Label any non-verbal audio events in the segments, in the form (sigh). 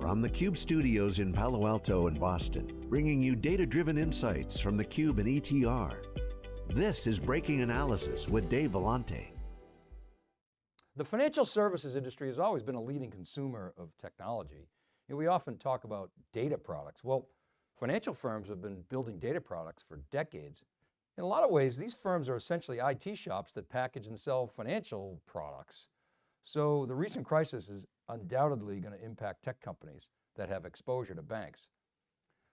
From the Cube studios in Palo Alto and Boston, bringing you data-driven insights from the Cube and ETR. This is Breaking Analysis with Dave Vellante. The financial services industry has always been a leading consumer of technology. And we often talk about data products. Well, financial firms have been building data products for decades. In a lot of ways, these firms are essentially IT shops that package and sell financial products. So the recent crisis is undoubtedly going to impact tech companies that have exposure to banks.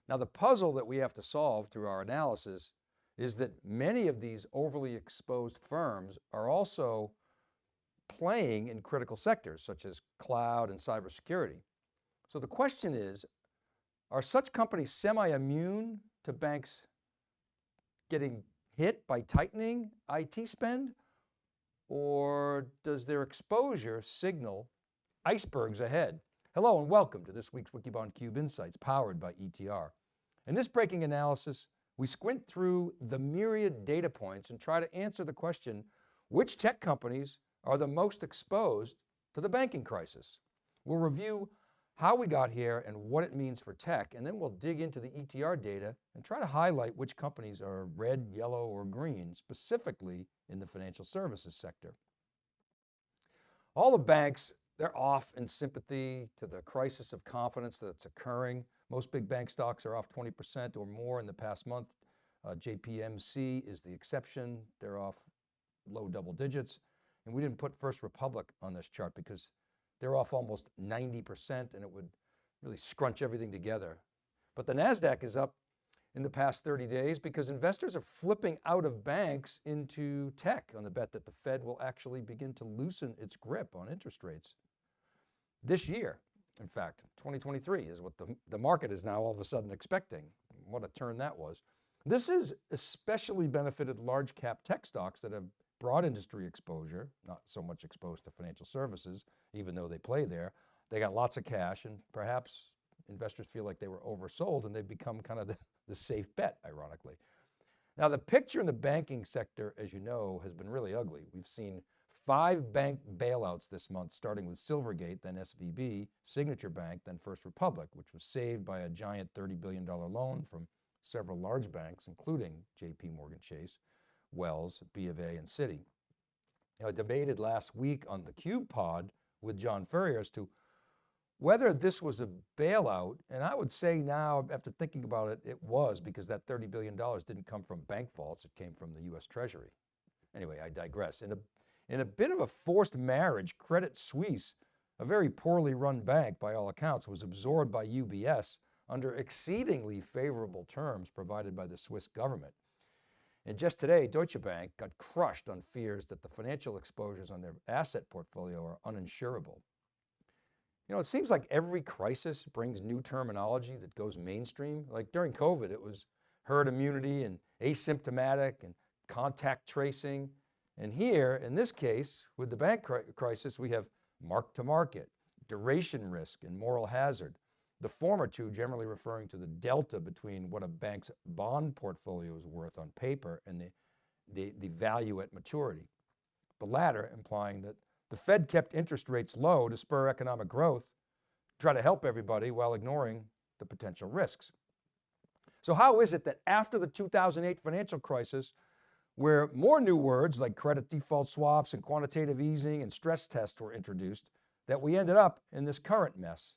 Now the puzzle that we have to solve through our analysis is that many of these overly exposed firms are also playing in critical sectors such as cloud and cybersecurity. So the question is, are such companies semi-immune to banks getting hit by tightening IT spend? Or does their exposure signal icebergs ahead? Hello and welcome to this week's Wikibon Cube Insights powered by ETR. In this breaking analysis, we squint through the myriad data points and try to answer the question, which tech companies are the most exposed to the banking crisis? We'll review how we got here and what it means for tech, and then we'll dig into the ETR data and try to highlight which companies are red, yellow, or green, specifically in the financial services sector. All the banks, they're off in sympathy to the crisis of confidence that's occurring. Most big bank stocks are off 20% or more in the past month. Uh, JPMC is the exception. They're off low double digits. And we didn't put First Republic on this chart because they're off almost 90% and it would really scrunch everything together. But the NASDAQ is up in the past 30 days because investors are flipping out of banks into tech on the bet that the Fed will actually begin to loosen its grip on interest rates. This year, in fact, 2023 is what the, the market is now all of a sudden expecting. What a turn that was. This has especially benefited large cap tech stocks that have broad industry exposure, not so much exposed to financial services, even though they play there. They got lots of cash and perhaps investors feel like they were oversold and they've become kind of the, (laughs) the safe bet, ironically. Now the picture in the banking sector, as you know, has been really ugly. We've seen five bank bailouts this month, starting with Silvergate, then SVB, Signature Bank, then First Republic, which was saved by a giant $30 billion loan from several large banks, including JP Morgan Chase, Wells, B of A, and Citi. Now, I debated last week on the Cube pod with John Furrier as to whether this was a bailout, and I would say now, after thinking about it, it was because that $30 billion didn't come from bank vaults, it came from the US Treasury. Anyway, I digress. In a, in a bit of a forced marriage, Credit Suisse, a very poorly run bank by all accounts, was absorbed by UBS under exceedingly favorable terms provided by the Swiss government. And just today, Deutsche Bank got crushed on fears that the financial exposures on their asset portfolio are uninsurable. You know, it seems like every crisis brings new terminology that goes mainstream. Like during COVID, it was herd immunity and asymptomatic and contact tracing. And here, in this case, with the bank crisis, we have mark to market, duration risk, and moral hazard. The former two generally referring to the delta between what a bank's bond portfolio is worth on paper and the, the, the value at maturity. The latter implying that the Fed kept interest rates low to spur economic growth, try to help everybody while ignoring the potential risks. So how is it that after the 2008 financial crisis, where more new words like credit default swaps and quantitative easing and stress tests were introduced, that we ended up in this current mess?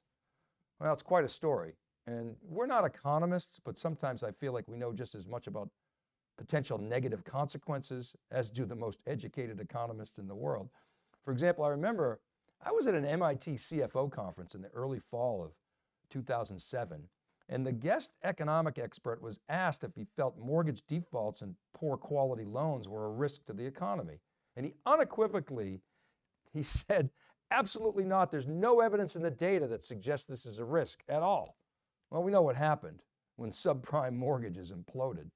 Well, it's quite a story. And we're not economists, but sometimes I feel like we know just as much about potential negative consequences as do the most educated economists in the world. For example, I remember I was at an MIT CFO conference in the early fall of 2007, and the guest economic expert was asked if he felt mortgage defaults and poor quality loans were a risk to the economy. And he unequivocally, he (laughs) said, Absolutely not. There's no evidence in the data that suggests this is a risk at all. Well, we know what happened when subprime mortgages imploded.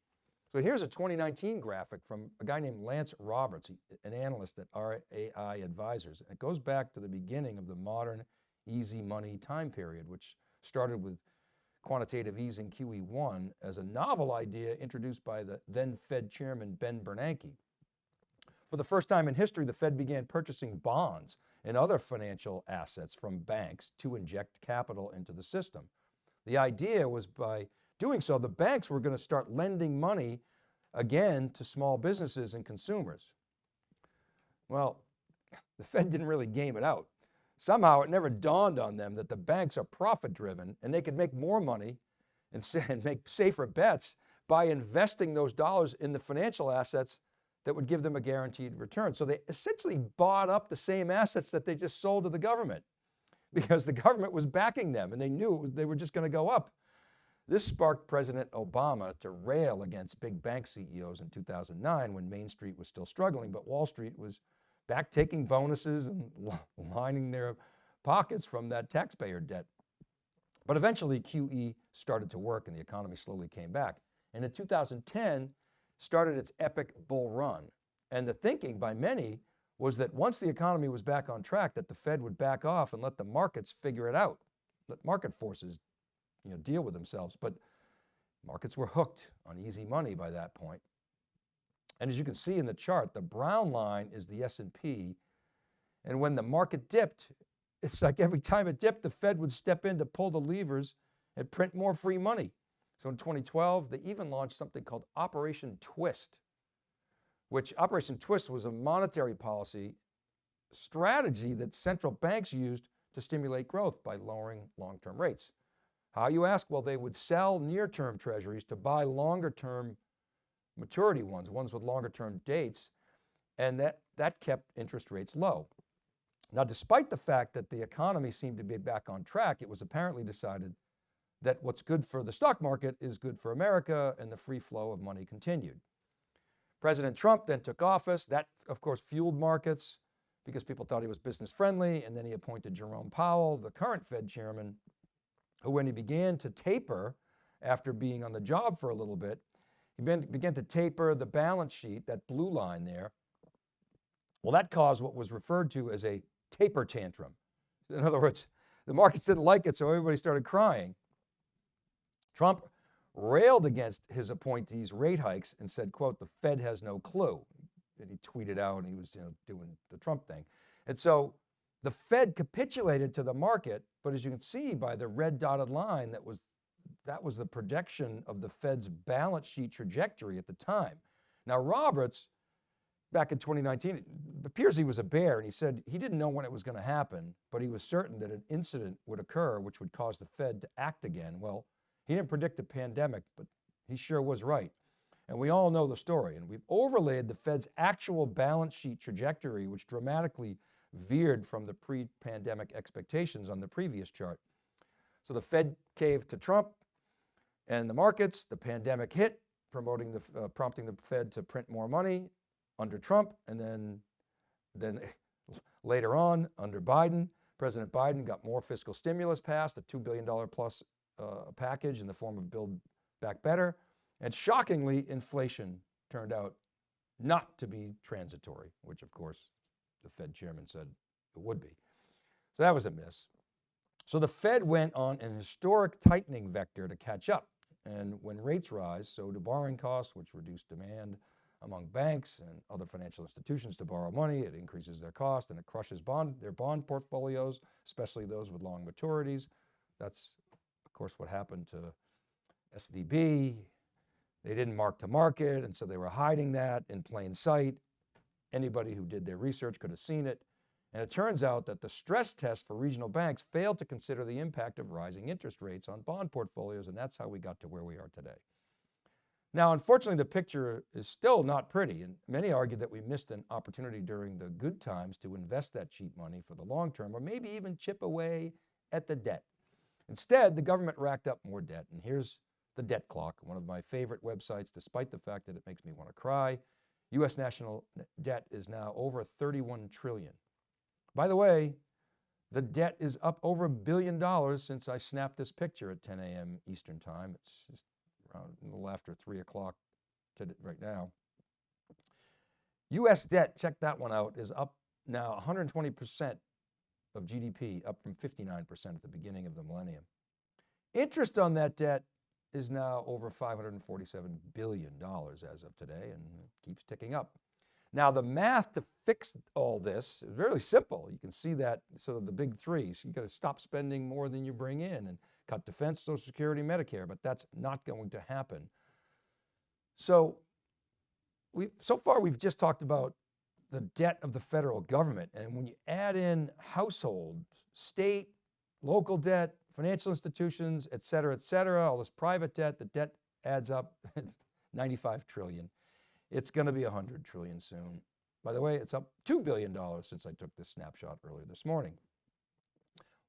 So here's a 2019 graphic from a guy named Lance Roberts, an analyst at RAI Advisors. It goes back to the beginning of the modern easy money time period, which started with quantitative easing QE1 as a novel idea introduced by the then Fed chairman, Ben Bernanke. For the first time in history, the Fed began purchasing bonds and other financial assets from banks to inject capital into the system. The idea was by doing so, the banks were going to start lending money again to small businesses and consumers. Well, (laughs) the Fed didn't really game it out. Somehow it never dawned on them that the banks are profit driven and they could make more money and, and make safer bets by investing those dollars in the financial assets that would give them a guaranteed return. So they essentially bought up the same assets that they just sold to the government (laughs) because the government was backing them and they knew was, they were just going to go up. This sparked President Obama to rail against big bank CEOs in 2009 when Main Street was still struggling, but Wall Street was back taking bonuses and lining their pockets from that taxpayer debt. But eventually QE started to work and the economy slowly came back. And in 2010 started its epic bull run. And the thinking by many was that once the economy was back on track, that the Fed would back off and let the markets figure it out. Let market forces you know, deal with themselves. But markets were hooked on easy money by that point. And as you can see in the chart, the brown line is the S&P. And when the market dipped, (laughs) it's like every time it dipped, the Fed would step in to pull the levers and print more free money. So in 2012, they even launched something called Operation Twist, which Operation Twist was a monetary policy strategy that central banks used to stimulate growth by lowering long-term rates. How you ask? Well, they would sell near-term treasuries to buy longer-term maturity ones, ones with longer-term dates, and that, that kept interest rates low. Now, despite the fact that the economy seemed to be back on track, it was apparently decided that what's good for the stock market is good for America and the free flow of money continued. President Trump then took office. That of course fueled markets because people thought he was business friendly. And then he appointed Jerome Powell, the current Fed chairman, who when he began to taper after being on the job for a little bit, he began to taper the balance sheet, that blue line there. Well, that caused what was referred to as a taper tantrum. (laughs) In other words, the markets didn't like it, so everybody started crying. Trump railed against his appointees' rate hikes and said, quote, the Fed has no clue. And he tweeted out and he was you know, doing the Trump thing. And so the Fed capitulated to the market, but as you can see by the red dotted line, that was, that was the projection of the Fed's balance sheet trajectory at the time. Now Roberts, back in 2019, it appears he was a bear and he said he didn't know when it was going to happen, but he was certain that an incident would occur which would cause the Fed to act again. Well, he didn't predict a pandemic, but he sure was right. And we all know the story. And we've overlaid the Fed's actual balance sheet trajectory, which dramatically veered from the pre-pandemic expectations on the previous chart. So the Fed caved to Trump and the markets, the pandemic hit, promoting the, uh, prompting the Fed to print more money under Trump. And then, then (laughs) later on under Biden, President Biden got more fiscal stimulus passed, a $2 billion plus uh, package in the form of Build Back Better. And shockingly, inflation turned out not to be transitory, which of course the Fed chairman said it would be. So that was a miss. So the Fed went on an historic tightening vector to catch up. And when rates rise, so do borrowing costs, which reduce demand among banks and other financial institutions to borrow money. It increases their cost and it crushes bond, their bond portfolios, especially those with long maturities. That's of course, what happened to SVB, they didn't mark to market, and so they were hiding that in plain sight. Anybody who did their research could have seen it. And it turns out that the stress test for regional banks failed to consider the impact of rising interest rates on bond portfolios, and that's how we got to where we are today. Now, unfortunately, the picture is still not pretty, and many argue that we missed an opportunity during the good times to invest that cheap money for the long term, or maybe even chip away at the debt. Instead, the government racked up more debt. And here's the debt clock, one of my favorite websites, despite the fact that it makes me want to cry. US national debt is now over 31 trillion. By the way, the debt is up over a billion dollars since I snapped this picture at 10 a.m. Eastern time. It's just around a little after three o'clock right now. US debt, check that one out, is up now 120% of GDP, up from 59% at the beginning of the millennium. Interest on that debt is now over $547 billion as of today and keeps ticking up. Now the math to fix all this is really simple. You can see that sort of the big three. So you got to stop spending more than you bring in and cut defense, social security, Medicare, but that's not going to happen. So we so far we've just talked about the debt of the federal government. And when you add in households, state, local debt, financial institutions, et cetera, et cetera, all this private debt, the debt adds up (laughs) 95 trillion. It's going to be 100 trillion soon. By the way, it's up $2 billion since I took this snapshot earlier this morning.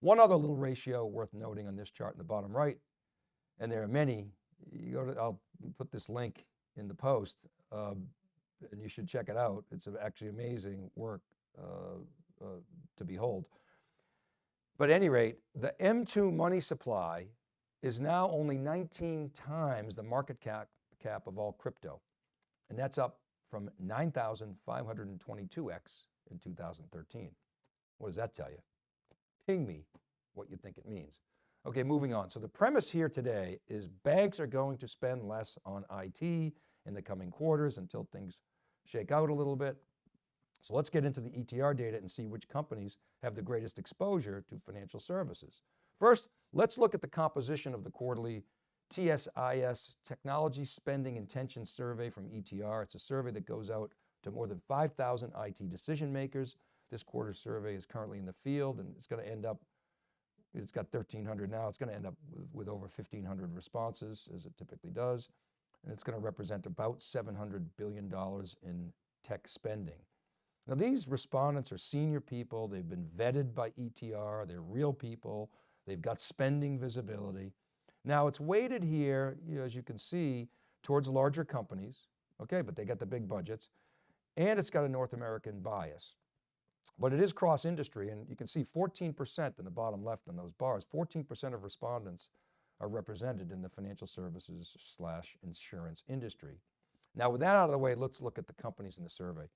One other little ratio worth noting on this chart in the bottom right, and there are many, you go to, I'll put this link in the post, uh, and you should check it out. It's actually amazing work uh, uh, to behold. But at any rate, the M2 money supply is now only 19 times the market cap, cap of all crypto. And that's up from 9,522X in 2013. What does that tell you? Ping me what you think it means. Okay, moving on. So the premise here today is banks are going to spend less on IT in the coming quarters until things shake out a little bit. So let's get into the ETR data and see which companies have the greatest exposure to financial services. First, let's look at the composition of the quarterly TSIS Technology Spending Intention Survey from ETR. It's a survey that goes out to more than 5,000 IT decision makers. This quarter's survey is currently in the field and it's going to end up, it's got 1,300 now, it's going to end up with, with over 1,500 responses as it typically does. And it's going to represent about $700 billion in tech spending. Now these respondents are senior people, they've been vetted by ETR, they're real people, they've got spending visibility. Now it's weighted here, you know, as you can see, towards larger companies, okay, but they got the big budgets, and it's got a North American bias. But it is cross-industry, and you can see 14% in the bottom left in those bars, 14% of respondents are represented in the financial services slash insurance industry. Now with that out of the way, let's look at the companies in the survey.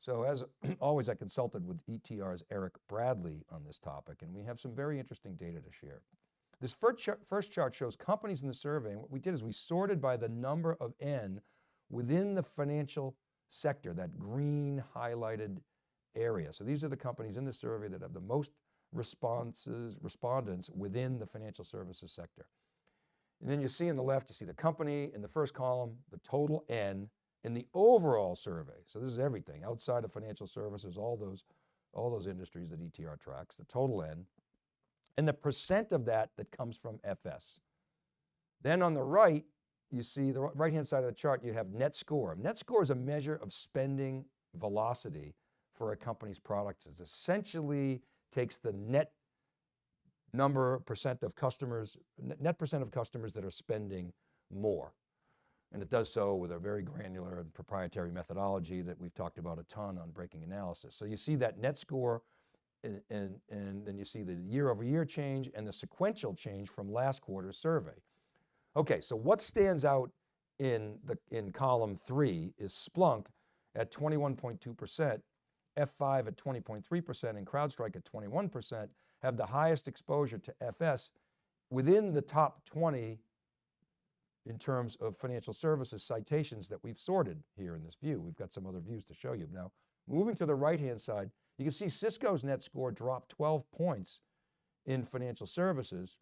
So as (clears throat) always, I consulted with ETR's Eric Bradley on this topic, and we have some very interesting data to share. This first chart, first chart shows companies in the survey. And what we did is we sorted by the number of N within the financial sector, that green highlighted area. So these are the companies in the survey that have the most responses, respondents within the financial services sector. And then you see in the left, you see the company in the first column, the total N in the overall survey. So this is everything outside of financial services, all those, all those industries that ETR tracks, the total N and the percent of that that comes from FS. Then on the right, you see the right-hand side of the chart, you have net score. Net score is a measure of spending velocity for a company's products. It essentially takes the net number percent of customers, net percent of customers that are spending more. And it does so with a very granular and proprietary methodology that we've talked about a ton on breaking analysis. So you see that net score and, and, then you see the year over year change and the sequential change from last quarter's survey. Okay, so what stands out in, the, in column three is Splunk at 21.2%, F5 at 20.3% and CrowdStrike at 21% have the highest exposure to FS within the top 20 in terms of financial services citations that we've sorted here in this view. We've got some other views to show you. Now, moving to the right-hand side, you can see Cisco's net score dropped 12 points in financial services,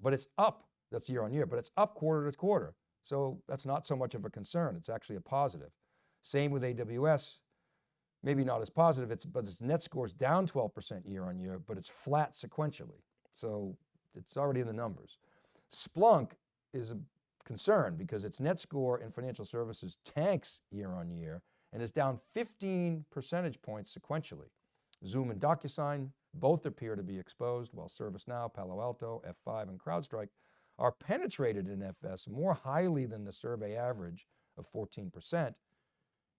but it's up, that's year on year, but it's up quarter to quarter. So that's not so much of a concern. It's actually a positive. Same with AWS, maybe not as positive, it's, but its net score is down 12% year on year, but it's flat sequentially. So it's already in the numbers. Splunk is a concern because its net score in financial services tanks year on year and is down 15 percentage points sequentially. Zoom and DocuSign both appear to be exposed while ServiceNow, Palo Alto, F5 and CrowdStrike are penetrated in FS more highly than the survey average of 14%.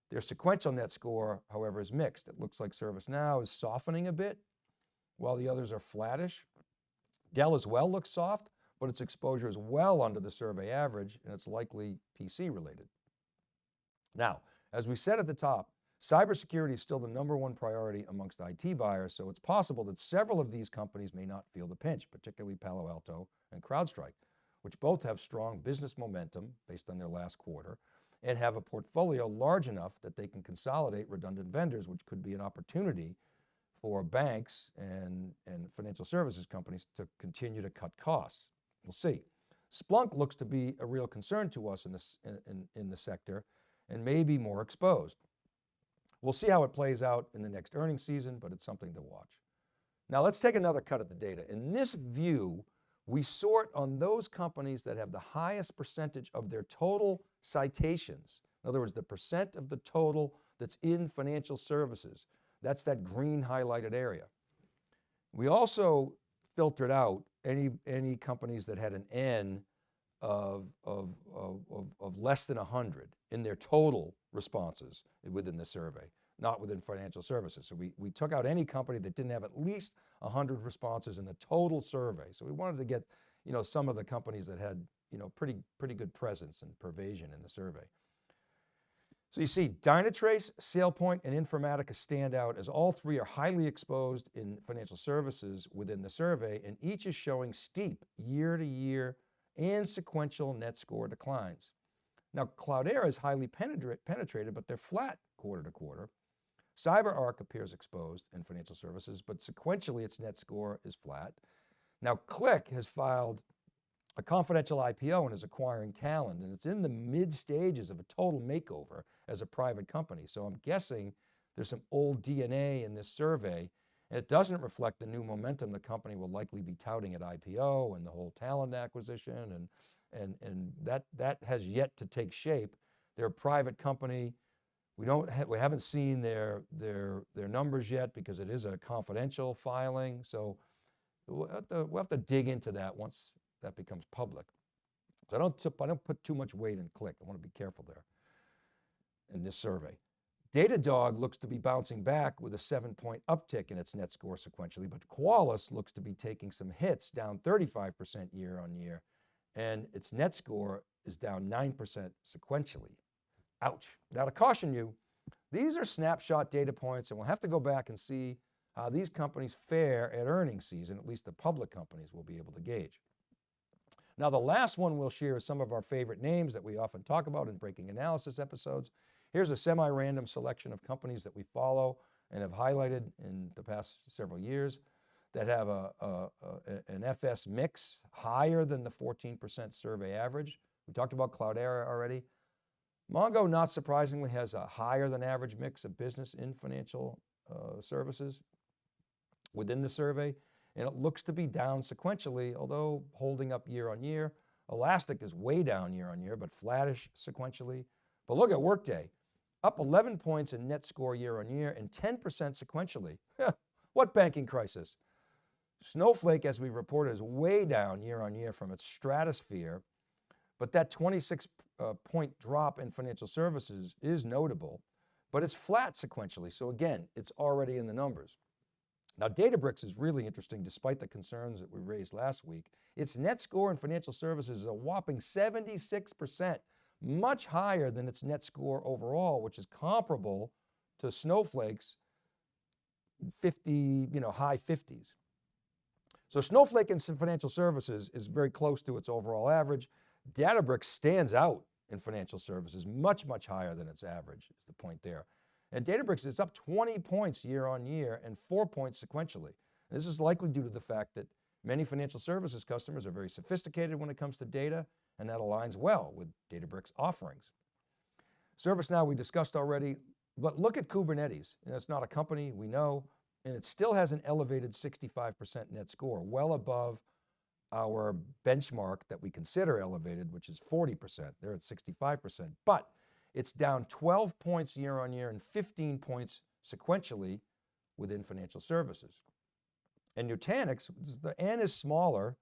Their sequential net score, however, is mixed. It looks like ServiceNow is softening a bit while the others are flattish. Dell as well looks soft, but its exposure is well under the survey average and it's likely PC related. Now, as we said at the top, cybersecurity is still the number one priority amongst IT buyers, so it's possible that several of these companies may not feel the pinch, particularly Palo Alto and CrowdStrike, which both have strong business momentum based on their last quarter, and have a portfolio large enough that they can consolidate redundant vendors, which could be an opportunity for banks and, and financial services companies to continue to cut costs. We'll see. Splunk looks to be a real concern to us in, this, in, in the sector and may be more exposed. We'll see how it plays out in the next earnings season, but it's something to watch. Now let's take another cut at the data. In this view, we sort on those companies that have the highest percentage of their total citations. In other words, the percent of the total that's in financial services. That's that green highlighted area. We also filtered out any, any companies that had an N of, of, of, of, less than 100 in their total responses within the survey, not within financial services. So we, we took out any company that didn't have at least 100 responses in the total survey. So we wanted to get you know, some of the companies that had you know, pretty, pretty good presence and pervasion in the survey. So you see Dynatrace, SailPoint, and Informatica stand out as all three are highly exposed in financial services within the survey and each is showing steep year to year and sequential net score declines. Now Cloudera is highly penetrated, but they're flat quarter to quarter. CyberArk appears exposed in financial services, but sequentially its net score is flat. Now Qlik has filed a confidential IPO and is acquiring talent and it's in the mid stages of a total makeover as a private company. So I'm guessing there's some old DNA in this survey it doesn't reflect the new momentum the company will likely be touting at IPO and the whole talent acquisition and, and, and that, that has yet to take shape. They're a private company. We, don't ha we haven't seen their, their, their numbers yet because it is a confidential filing. So we'll have, to, we'll have to dig into that once that becomes public. So I don't, I don't put too much weight in Qlik. I want to be careful there in this survey. Datadog looks to be bouncing back with a seven point uptick in its net score sequentially, but Qualys looks to be taking some hits down 35% year on year and its net score is down 9% sequentially. Ouch. Now to caution you, these are snapshot data points and we'll have to go back and see how these companies fare at earnings season, at least the public companies will be able to gauge. Now the last one we'll share is some of our favorite names that we often talk about in breaking analysis episodes. Here's a semi-random selection of companies that we follow and have highlighted in the past several years that have a, a, a, an FS mix higher than the 14% survey average. We talked about Cloudera already. Mongo, not surprisingly, has a higher than average mix of business in financial uh, services within the survey and it looks to be down sequentially, although holding up year on year. Elastic is way down year on year, but flattish sequentially. But look at Workday, up 11 points in net score year on year and 10% sequentially. (laughs) what banking crisis? Snowflake, as we reported, is way down year on year from its stratosphere, but that 26 uh, point drop in financial services is notable, but it's flat sequentially. So again, it's already in the numbers. Now Databricks is really interesting despite the concerns that we raised last week. Its net score in financial services is a whopping 76%, much higher than its net score overall, which is comparable to Snowflake's 50, you know, high 50s. So Snowflake in financial services is very close to its overall average. Databricks stands out in financial services, much, much higher than its average is the point there. And Databricks is up 20 points year on year and four points sequentially. And this is likely due to the fact that many financial services customers are very sophisticated when it comes to data, and that aligns well with Databricks offerings. ServiceNow we discussed already, but look at Kubernetes. Know, it's not a company, we know, and it still has an elevated 65% net score, well above our benchmark that we consider elevated, which is 40%. They're at 65%. But it's down 12 points year on year and 15 points sequentially within financial services. And Nutanix, the N is smaller,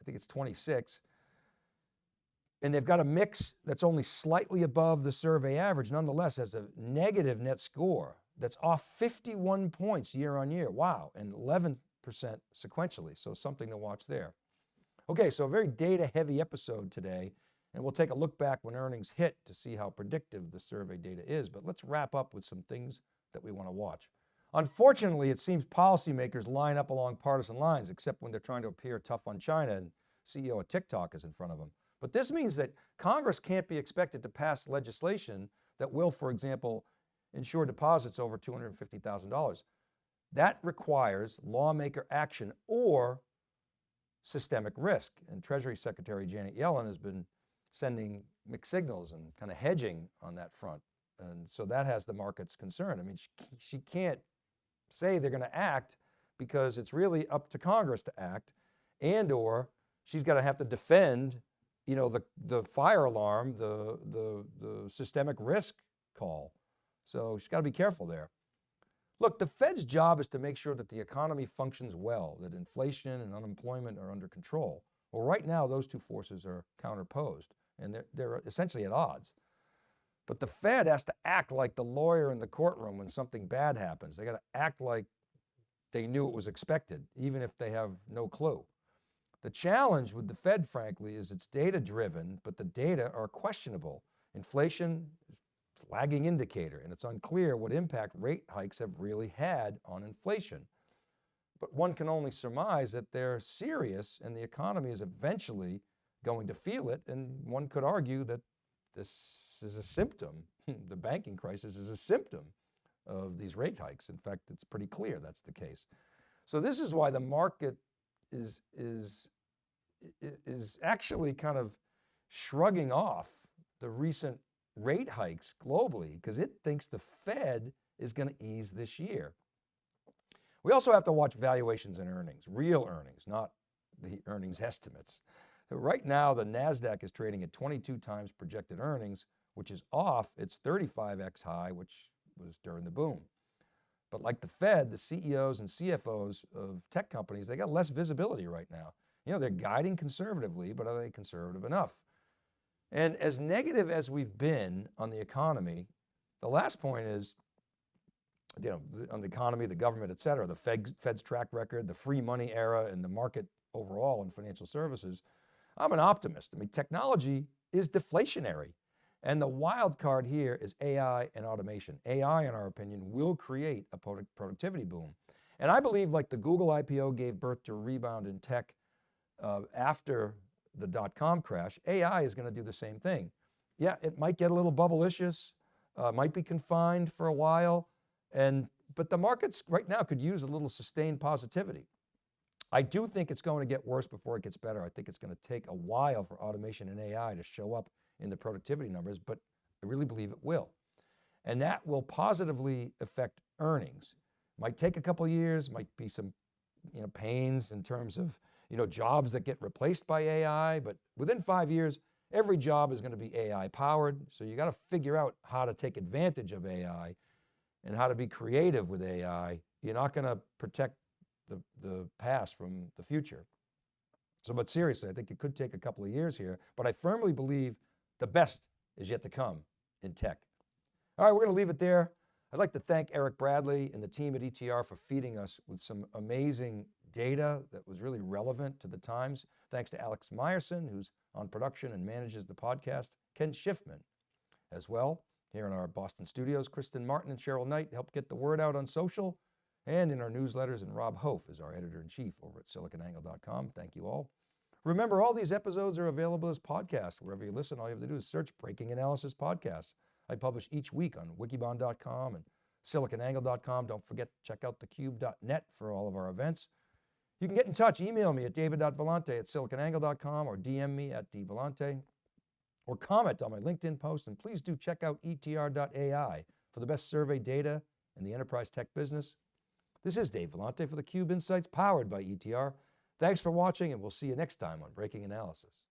I think it's 26, and they've got a mix that's only slightly above the survey average, nonetheless has a negative net score that's off 51 points year on year. Wow, and 11% sequentially, so something to watch there. Okay, so a very data heavy episode today. And we'll take a look back when earnings hit to see how predictive the survey data is. But let's wrap up with some things that we want to watch. Unfortunately, it seems policymakers line up along partisan lines, except when they're trying to appear tough on China and CEO of TikTok is in front of them. But this means that Congress can't be expected to pass legislation that will, for example, insure deposits over $250,000. That requires lawmaker action or systemic risk. And Treasury Secretary Janet Yellen has been sending mixed signals and kind of hedging on that front. And so that has the markets concerned. I mean, she, she can't say they're going to act because it's really up to Congress to act and or she's got to have to defend you know, the, the fire alarm, the, the, the systemic risk call. So she's got to be careful there. Look, the Fed's job is to make sure that the economy functions well, that inflation and unemployment are under control. Well, right now, those two forces are counterposed and they're, they're essentially at odds. But the Fed has to act like the lawyer in the courtroom when something bad happens. They got to act like they knew it was expected, even if they have no clue. The challenge with the Fed, frankly, is it's data driven, but the data are questionable. Inflation lagging indicator, and it's unclear what impact rate hikes have really had on inflation. But one can only surmise that they're serious and the economy is eventually going to feel it. And one could argue that this is a symptom, (laughs) the banking crisis is a symptom of these rate hikes. In fact, it's pretty clear that's the case. So this is why the market is, is, is actually kind of shrugging off the recent rate hikes globally because it thinks the Fed is going to ease this year. We also have to watch valuations and earnings, real earnings, not the earnings (laughs) estimates. So right now the NASDAQ is trading at 22 times projected earnings, which is off its 35X high, which was during the boom. But like the Fed, the CEOs and CFOs of tech companies, they got less visibility right now. You know, they're guiding conservatively, but are they conservative enough? And as negative as we've been on the economy, the last point is, you know, on the economy, the government, et cetera, the Fed, Fed's track record, the free money era and the market overall in financial services, I'm an optimist. I mean, technology is deflationary. And the wild card here is AI and automation. AI, in our opinion, will create a productivity boom. And I believe like the Google IPO gave birth to a rebound in tech uh, after the dot-com crash, AI is going to do the same thing. Yeah, it might get a little bubblicious, uh, might be confined for a while, and but the markets right now could use a little sustained positivity. I do think it's going to get worse before it gets better. I think it's going to take a while for automation and AI to show up in the productivity numbers, but I really believe it will. And that will positively affect earnings. Might take a couple years, might be some you know, pains in terms of you know, jobs that get replaced by AI, but within five years, every job is going to be AI powered. So you got to figure out how to take advantage of AI and how to be creative with AI. You're not going to protect the, the past from the future. So, but seriously, I think it could take a couple of years here, but I firmly believe the best is yet to come in tech. All right, we're going to leave it there. I'd like to thank Eric Bradley and the team at ETR for feeding us with some amazing data that was really relevant to the times. Thanks to Alex Myerson, who's on production and manages the podcast, Ken Schiffman as well. Here in our Boston studios, Kristen Martin and Cheryl Knight help get the word out on social and in our newsletters, and Rob Hof is our editor-in-chief over at siliconangle.com. Thank you all. Remember, all these episodes are available as podcasts. Wherever you listen, all you have to do is search Breaking Analysis Podcasts. I publish each week on wikibon.com and siliconangle.com. Don't forget to check out thecube.net for all of our events. You can get in touch, email me at david.vellante at siliconangle.com or DM me at dvellante or comment on my LinkedIn post. And please do check out etr.ai for the best survey data in the enterprise tech business. This is Dave Vellante for theCUBE Insights powered by ETR. Thanks for watching and we'll see you next time on Breaking Analysis.